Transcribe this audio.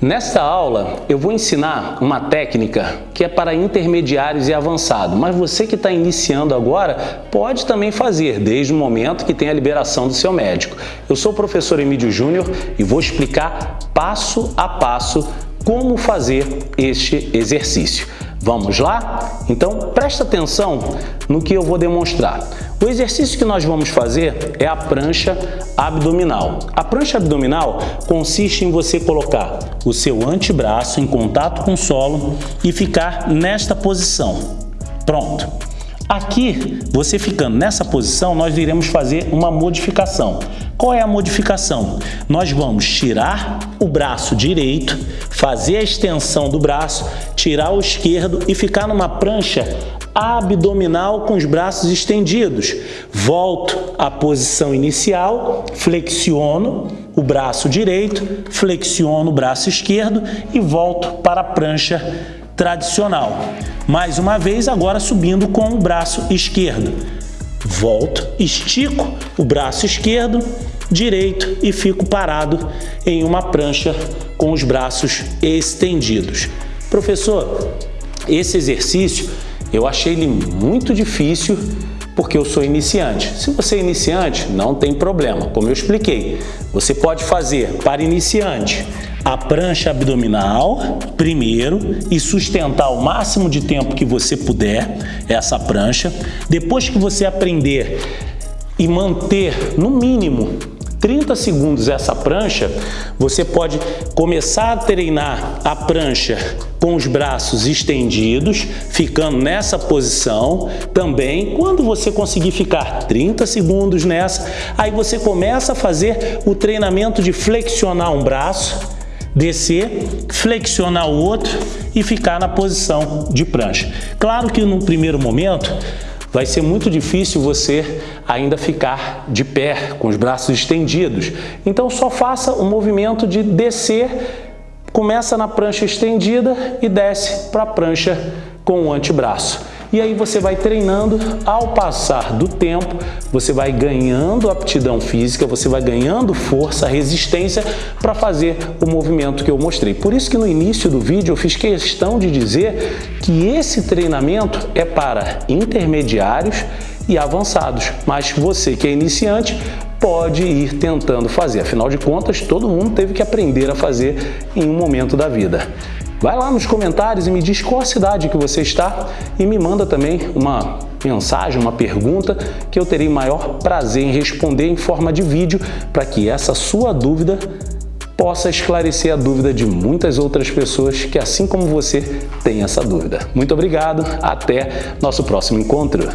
Nesta aula eu vou ensinar uma técnica que é para intermediários e avançados, mas você que está iniciando agora pode também fazer desde o momento que tem a liberação do seu médico. Eu sou o professor Emílio Júnior e vou explicar passo a passo como fazer este exercício. Vamos lá? Então presta atenção no que eu vou demonstrar. O exercício que nós vamos fazer é a prancha abdominal. A prancha abdominal consiste em você colocar o seu antebraço em contato com o solo e ficar nesta posição. Pronto. Aqui, você ficando nessa posição, nós iremos fazer uma modificação. Qual é a modificação? Nós vamos tirar o braço direito, fazer a extensão do braço, tirar o esquerdo e ficar numa prancha abdominal com os braços estendidos. Volto à posição inicial, flexiono o braço direito, flexiono o braço esquerdo e volto para a prancha tradicional. Mais uma vez, agora subindo com o braço esquerdo. Volto, estico o braço esquerdo, direito e fico parado em uma prancha com os braços estendidos. Professor, esse exercício eu achei ele muito difícil porque eu sou iniciante. Se você é iniciante, não tem problema, como eu expliquei. Você pode fazer para iniciante a prancha abdominal primeiro e sustentar o máximo de tempo que você puder essa prancha. Depois que você aprender e manter no mínimo 30 segundos essa prancha, você pode começar a treinar a prancha com os braços estendidos, ficando nessa posição. Também, quando você conseguir ficar 30 segundos nessa, aí você começa a fazer o treinamento de flexionar um braço, descer, flexionar o outro e ficar na posição de prancha. Claro que no primeiro momento, vai ser muito difícil você ainda ficar de pé, com os braços estendidos. Então só faça o movimento de descer, começa na prancha estendida e desce para a prancha com o antebraço. E aí você vai treinando, ao passar do tempo, você vai ganhando aptidão física, você vai ganhando força, resistência para fazer o movimento que eu mostrei. Por isso que no início do vídeo eu fiz questão de dizer que esse treinamento é para intermediários e avançados, mas você que é iniciante pode ir tentando fazer. Afinal de contas, todo mundo teve que aprender a fazer em um momento da vida. Vai lá nos comentários e me diz qual cidade que você está e me manda também uma mensagem, uma pergunta que eu terei maior prazer em responder em forma de vídeo para que essa sua dúvida possa esclarecer a dúvida de muitas outras pessoas que, assim como você, têm essa dúvida. Muito obrigado, até nosso próximo encontro.